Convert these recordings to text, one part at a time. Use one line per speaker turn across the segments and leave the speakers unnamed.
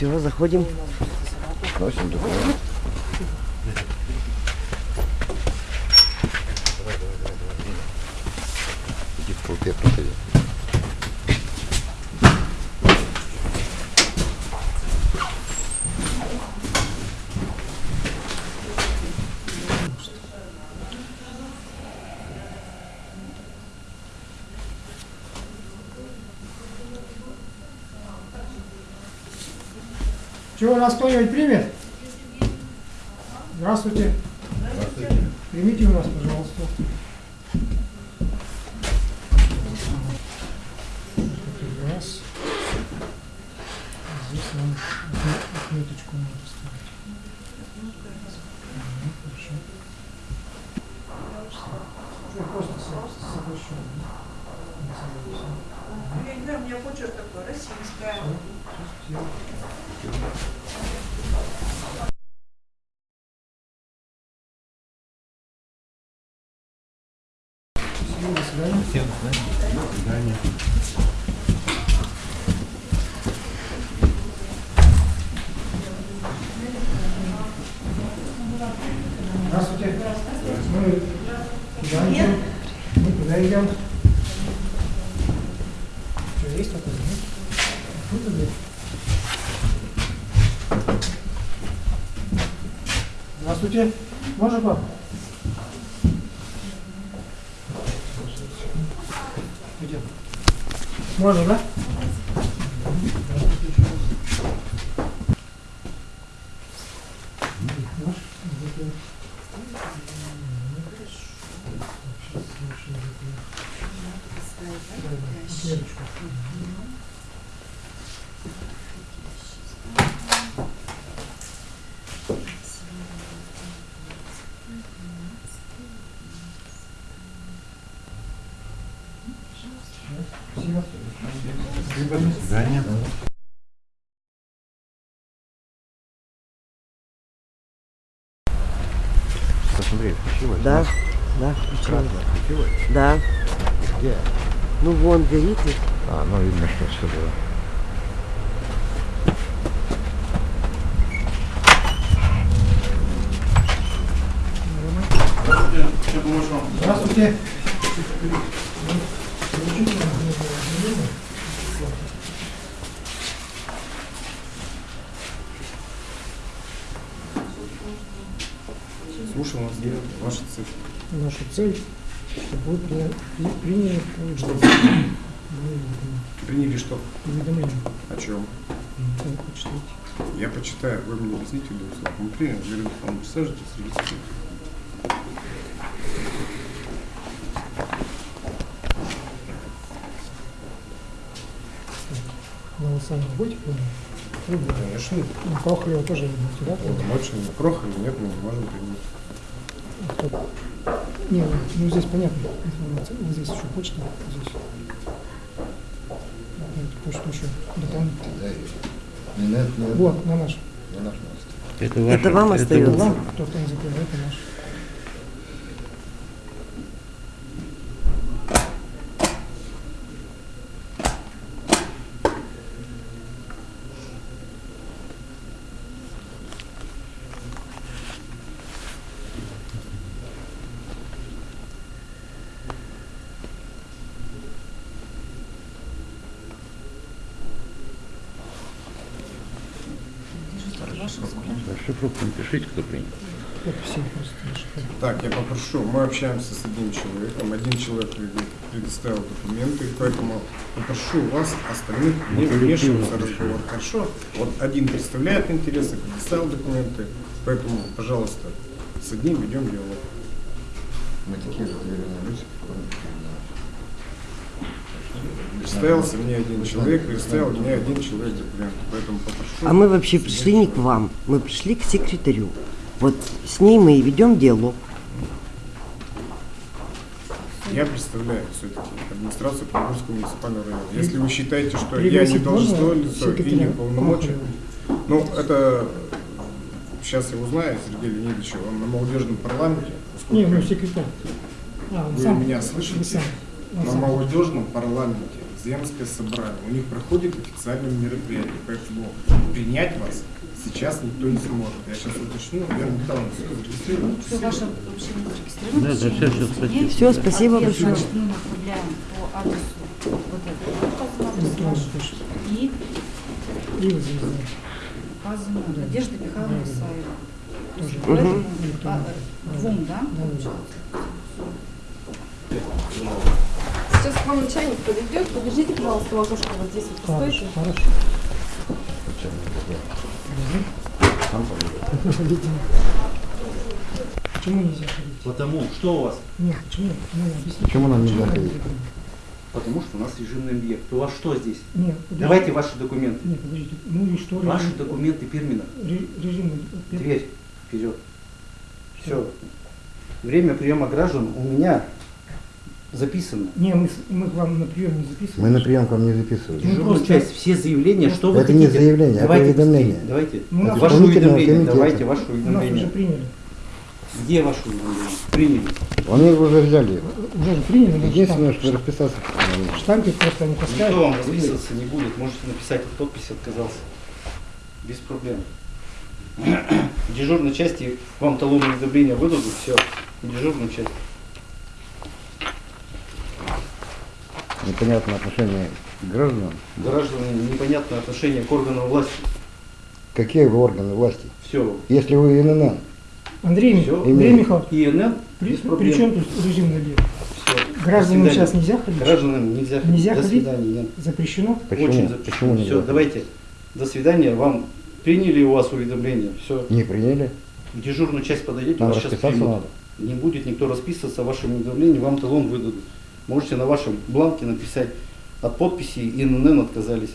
Все, заходим.
Носим документ.
Чего, нас кто-нибудь примет? Здравствуйте. Примите у нас, пожалуйста. Раз. Здесь нам отме- отметочку надо ставить. Мгм, Хорошо. Просто со-
знаю, у меня почерк такой, российская.
Всё, всё. Счастливо, до свидания. Здравствуйте. Мы куда идем? Мы куда идем? Что, есть такое? нет? Вот это. Здравствуйте. Можно пап? Идем. Можно, да? Здравствуйте еще раз. Наш, вот это. Сейчас лучше это. Да, да, отметочку. Спасибо.
До свидания. Посмотри, включилось?
Да, да, включила.
Красное включилось?
Да.
Где?
Ну вон горит. ведь.
А, ну видно, что все было.
Здравствуйте.
Слушал вас, где ваша цель?
Наша цель, чтобы вы при- приняли
Что? Приняли что?
Уведомление.
О чем?
Ну, почитайте.
Я почитаю, вы мне объясните для услуг. Мы приняли, регистрируйтесь.
Но вы сами будете помнить? Вы будете.
Конечно.
Ну, Прохорева тоже вы будете, да?
Полномочия Прохорова нет, мы не можем принять.
Кто? Не, ну, ну здесь понятно информация. Вот здесь еще почта, здесь. Давайте почту еще дополнительно.
Нет, нет,
Вот, на наш.
не наш мост.
Это,
Это вам
Это
остается.
вам, кто там закрыл, это наш.
Расшифровку напишите, кто принял.
Так, я попрошу, мы общаемся с одним человеком, один человек пред- предоставил документы, поэтому попрошу вас остальных не
Ну,
вмешиваться в разговор. Хорошо? Вот один представляет интересы, предоставил документы, поэтому, пожалуйста, с одним ведем диалог.
Мы такие же доверенные люди,
Представился мне один человек, представил мне один человек поэтому попрошу.
А мы вообще пришли не к вам, мы пришли к секретарю. Вот с ней мы и ведем диалог.
Я представляю все-таки администрацию Приморского муниципального района. Если вы считаете, что я не должностное лицо и не
Прохорова?
ну это сейчас я узнаю Сергея Леонидовича, он на молодежном парламенте,
Не,
поскольку
ну секретарь. А, он
вы
сам.
меня слышите,
сам. Он
на
сам.
молодежном парламенте земское собрание. У них проходит официальное мероприятие, поэтому принять вас сейчас никто не сможет. Я сейчас уточню, я недавно все зарегистрировал.
Все ваше общение зарегистрировано.
Да, да,
все есть.
спасибо.
Большое.
Значит, мы направляем по адресу вот этого и указано Надежда Михайловна. Исаева.
Почта.
двум, да,
Да, да.
получается?
Сейчас к вам начальник подойдет. Подождите, пожалуйста, у окошка вот здесь вот постойте.
хорошо. Почему нельзя ходить?
Потому что у вас?
Нет, почему? Ну.
Почему нам нельзя ходить?
Потому что у нас режимный объект. У вас что здесь?
Нет, подождите.
Давайте ваши документы.
Нет, подождите. Ну и что?
Ваши
режим-
документы Пермина.
ре- Режим...
Дверь вперед. Все. Время приема граждан у меня записано.
Не, мы, мы к вам на прием не записываем.
Мы на прием к вам не записываем.
Ну,
Дежурная
просто-
часть, все заявления, что вы
Это не
хотите?
заявление, это
давайте
уведомление.
быстрее, Давайте.
Ну, нас
ваше уведомление.
комитета.
Давайте ваше
У нас уже
уведомление.
приняли.
Где ваше уведомление? Приняли.
Они уже взяли.
Уже же приняли, но
Единственное, что расписаться
штампик просто не
Никто
поставили.
вам расписываться не будет. Можете написать от подписи отказался. Без проблем. В дежурной части вам талон уведомления выдадут, все. Дежурную часть.
Непонятное отношение к гражданам.
Граждане непонятное отношение к органам власти.
Какие вы органы власти?
Все.
Если вы ИНН,
Андрей,
Всё.
Андрей Михайлович,
ИНН
при, при чем тут режим объект?
Все.
Гражданам сейчас нельзя ходить?
Гражданам нельзя ходить.
Нельзя
До
ходить?
свидания. Нет.
Запрещено?
почему?
Очень запрещено.
Почему нельзя?
Все, давайте. До свидания. Вам приняли у вас уведомление. Все.
Не приняли?
В дежурную часть подойдете,
Нам
вас сейчас примут.
надо.
Не будет никто расписываться о вашем уведомлении, вам талон выдадут. Можете на вашем бланке написать от подписи ИНН отказались.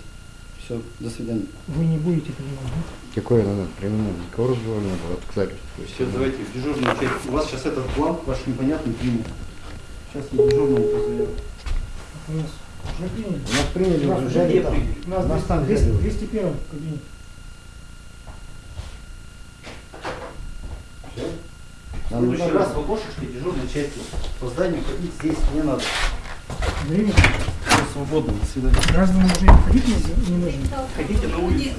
Все, до свидания.
Вы не будете принимать, да?
Какое надо? Принимать? Никакого разговора не было. Отказались.
Все, давайте в дежурную часть. У вас сейчас этот бланк ваш непонятный примут. Сейчас я дежурному позову.
У нас уже приняли.
У нас приняли,
нас
уже взяли там.
У нас
Нас там
200,
взяли.
201 кабинет.
В
Нам
следующий
надо-
раз в окошечке дежурной части по зданию ходить здесь не надо.
Андрей Михайлович,
Все свободно, до свидания.
гражданам уже ходить не, не нужно.
Ходите на улицу.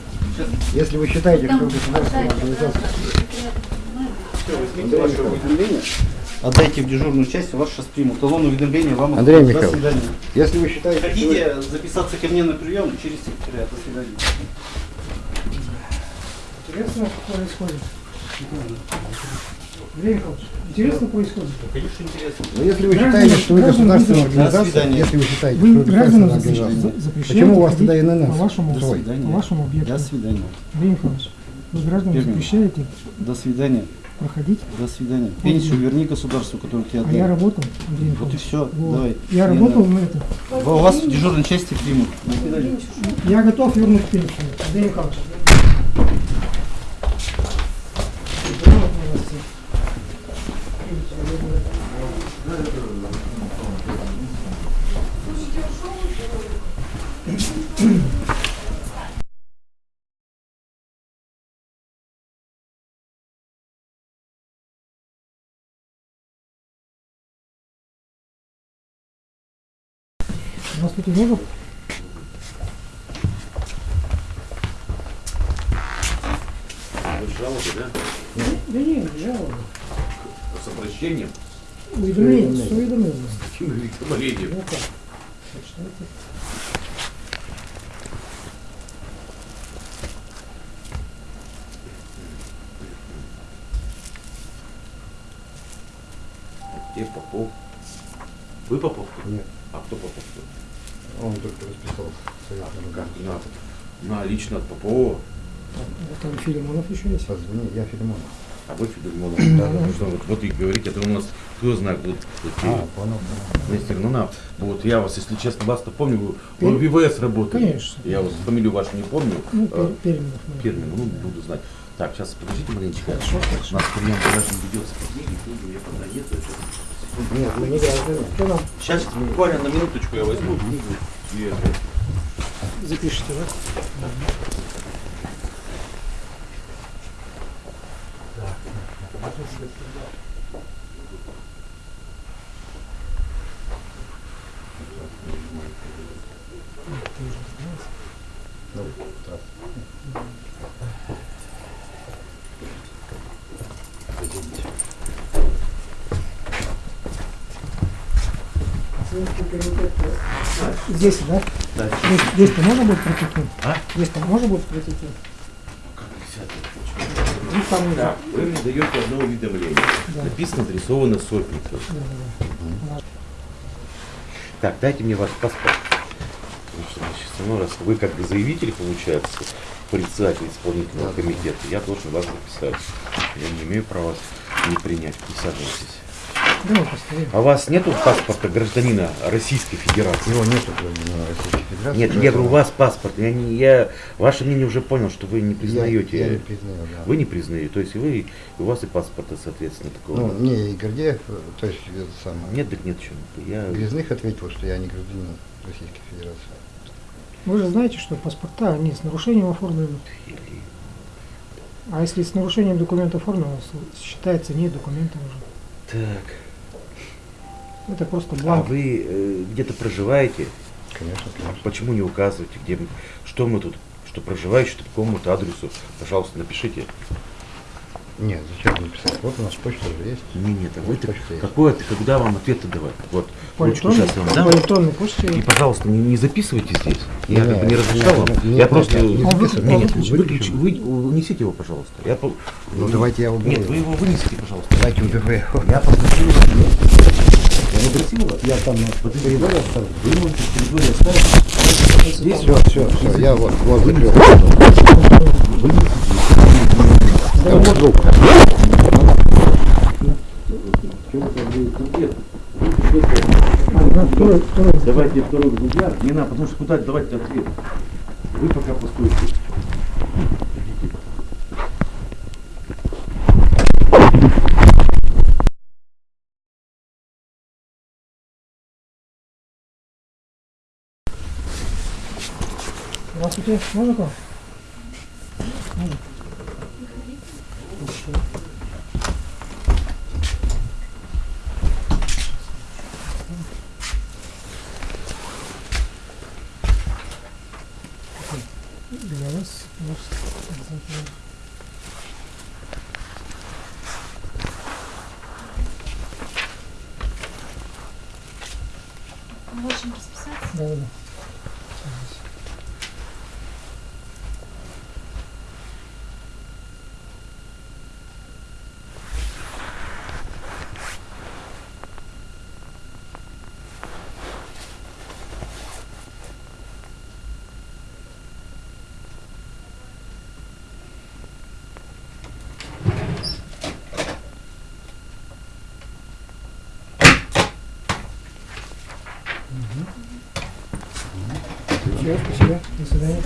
Если вы считаете, что государственная организация...
Все, возьмите ваше уведомление. Отдайте в дежурную часть, у вас сейчас примут. Талон уведомления вам
Андрей
отдадут.
Михайлович,
До свидания.
Если вы считаете, что вы-
Хотите записаться ко мне на прием через секретаря? До свидания.
Интересно, что происходит. Андрей Михайлович, интересно происходит.
Конечно, интересно.
Ну, если вы
Граждане-
считаете, что вы государственная организация, если вы считаете,
Вы
что вы
гражданам
организация, почему у вас тогда ИНН?
по вашему,
До свидания.
по вашему объекту.
До свидания.
Андрей Михайлович, вы гражданам запрещаете
До свидания.
проходить,
До свидания. Пенсию верни государству, которое тебе
а я
отдали.
работал, Андрей
Вот и все.
Вот.
Давай.
Я
Не
работал на это.
У вас в дежурной части примут.
Я готов вернуть пенсию. Андрей Михайлович. Грамотно у вас все. Здравствуйте, много?
Жалобы, да?
Да нет, жалобы.
С обращением?
Уведомление, с уведомлением.
Каким уведомлением?
Ну как? Почитайте.
Где Попов? Вы Попов?
Нет.
А кто Попов?
Он только расписался.
А как на, на лично от Попова?
А Там Филимонов еще есть.
Позвони, я Филимонов.
А вы Федормонов? Да, да, что вот, вот и говорите, это у нас, кто знает, вот, вот,
А, понял.
Мистер, ну на, вот я вас, если честно, вас-то помню, вы вы в ВВС работали.
Конечно.
Я вот фамилию вашу не помню.
Ну, Пер- Перминов. наверное.
Пермин, ну буду знать. Так, сейчас подождите маленечко.
Хорошо,
У
хорошо.
нас прием граждан ведется по книге, книгу я пока нет.
Нет, мы не граждане.
Что нам
Сейчас буквально на минуточку я возьму
запишите, да?
Ну,
10, да?
Да.
10 можно будет протекнуть?
А?
10 можно будет протекнуть?
Как 10?
Ну, там
да. Вы мне даете одно уведомление.
Да.
Написано, нарисовано сопелька.
Да, да, да.
Так, дайте мне ваш паспорт. Потому что, значит, ну, раз вы как бы заявитель, получается, председатель исполнительного комитета, я должен вас записать. Я не имею права не принять. Не
согласитесь. Давай.
А у вас нету паспорта гражданина Российской Федерации?
Его нету гражданина Российской Федерации.
Нет, я говорю, у вас паспорт. Я, не, я ваше мнение уже понял, что вы не признаете.
Я, я не признаю, да.
Вы не признаете, то есть вы, у вас и паспорта, соответственно, такого.
Ну,
нет.
мне и Гордеев, то есть это самое.
Нет, так нет, чем. Я...
Грязных ответил, что я не гражданин Российской Федерации.
Вы же знаете, что паспорта, они с нарушением оформлены. А если с нарушением документа оформлено, считается не документом уже.
Так.
Это просто
А
бланк.
вы э, где-то проживаете?
Конечно, конечно.
Почему не указываете, где мы, что мы тут, что проживающий по какому-то адресу? Пожалуйста, напишите.
Нет, зачем написать? Вот у нас почта же есть.
Не, нет, а вы какой ответ, когда вам ответ давать? Вот, ручку сейчас вам
по
дам.
почте.
И, пожалуйста, не, не записывайте здесь. Я
Не,
как бы не разрешал вам.
не,
я
нет,
просто...
нет, не
Он
записывай.
вы-
Нет, нет,
он
выключи, вы унесите его, пожалуйста. Я по-
Ну, давайте я уберу.
Нет, вы его вынесите, пожалуйста.
Давайте уберу его.
Я попросил вас. Я
там
Вот в коридоре оставлю. Вы можете коридоре оставить. Здесь
Все, все, все, я вот, вот закрыл. Вот
второй.
Давайте второй экземпляр. Не надо, потому что куда давать ответ. Вы пока постойте.
Здравствуйте, можно к вам?
Можем расписаться?
Да, да, да. Все, спасибо. До свидания.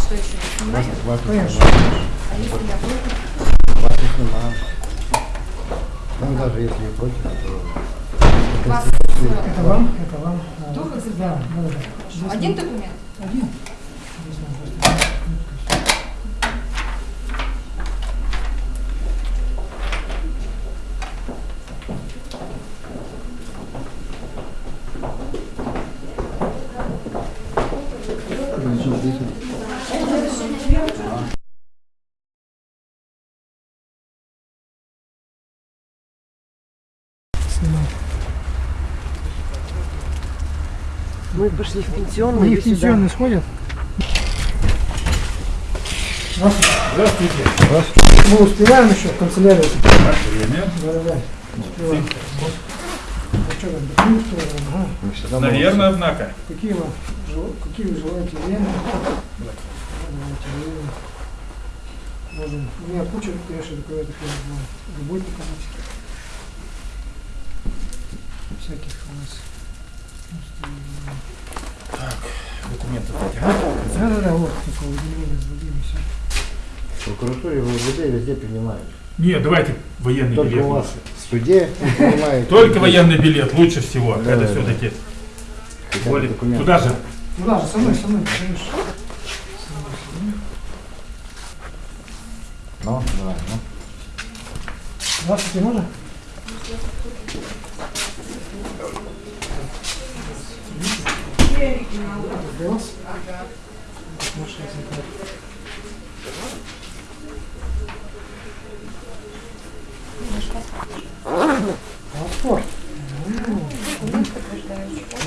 Что еще? Снимать?
Вас не
Конечно.
снимаю.
А если я буду?
Вас не снимаю. Ну, даже если вы против, то...
Вас
Это вам, это вам. А,
Двух
Да,
экземпляров?
да, да. да. Здесь
один
вам-
документ?
Один. Здесь вам просто. Снимай.
Мы пошли в пенсионный.
Они в
сюда.
пенсионный сходят? Здравствуйте.
Здравствуйте.
Мы успеваем еще в канцелярию? Да, да, да. Успеваем. А что ага.
Наверное, однако.
Какие вы, какие вы желаете время? Время. Можем. У меня куча конечно, документов, я. Любой показать. Всяких у нас.
Документов
Да, да, да, вот, только удивление сдадим и все.
В прокуратуре, в УВД везде принимают.
Нет, давайте военный
Только
билет.
у вас в суде принимают.
Только военный билет лучше всего.
Да,
это
да,
все-таки. Более...
документы.
Туда же.
Ну да, со мной, со мной, конечно. Со мной, со мной.
Ну, давай, ну.
Здравствуйте, можно? Голос? Паспорт.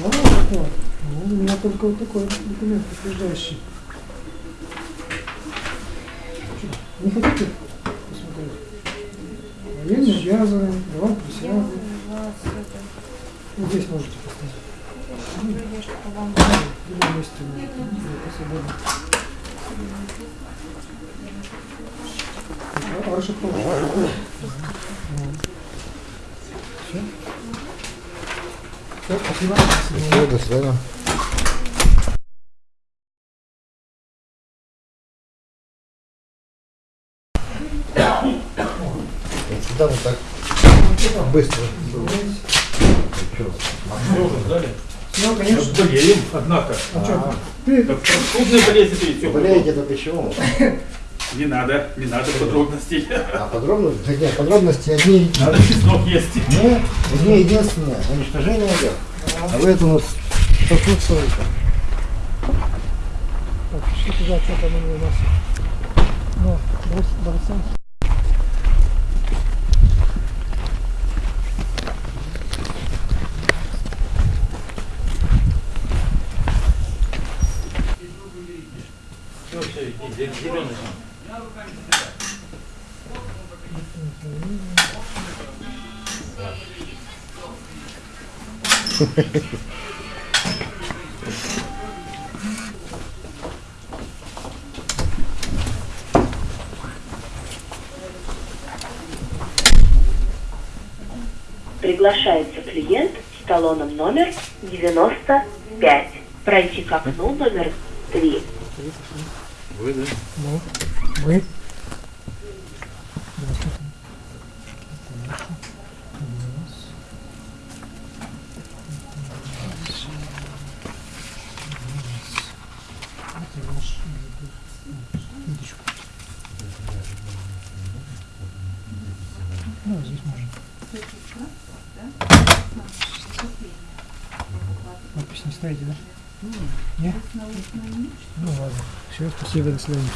Ну. Ну, у меня только вот такой документ подтверждающий. Не хотите посмотреть? Военный обязаны, давай
это,
Вот здесь можете поставить.
Что.
А, Ваша помощь. Все? Спасибо.
Все, до свидания. Всегда вот так быстро.
Ну, конечно.
Болеем, однако.
А что? Ты
Как крупные болезни видите.
Болеете это почему?
Не надо, не надо подробностей.
А подробности? Да нет, подробности одни,
Надо чеснок есть.
не, одни единственные. Уничтожение идет. А вы это у нас сопутствуете.
Так, пиши туда, что там у нас. Ну, брось борца.
Все, все, иди,
Приглашается клиент с талоном номер 95. Пройти к окну номер 3.
Вы, да?
Ну, мы. Ну, здесь можно. Подпись не ставите, да? Нет? Ну ладно. Все, спасибо, до свидания.